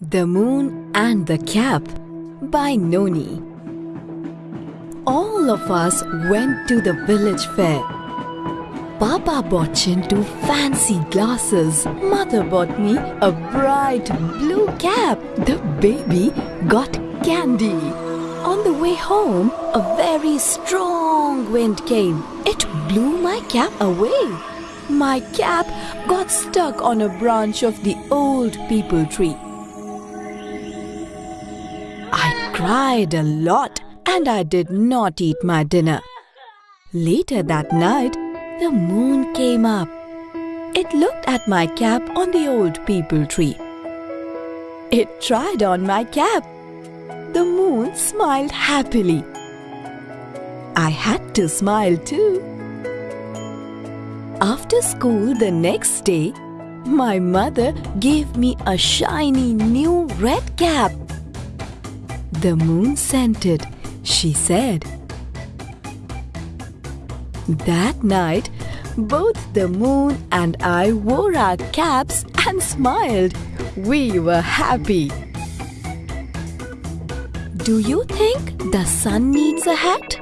The Moon and the Cap by Noni. All of us went to the village fair. Papa bought Chintu fancy glasses. Mother bought me a bright blue cap. The baby got candy. On the way home, a very strong wind came. It blew my cap away. My cap got stuck on a branch of the old peepal tree. Cried a lot and I did not eat my dinner. Later that night, the moon came up. It looked at my cap on the old peepal tree. It tried on my cap. The moon smiled happily. I had to smile too. After school the next day, my mother gave me a shiny new red cap. The moon sent it, she said. That night, both the moon and I wore our caps and smiled. We were happy. Do you think the sun needs a hat?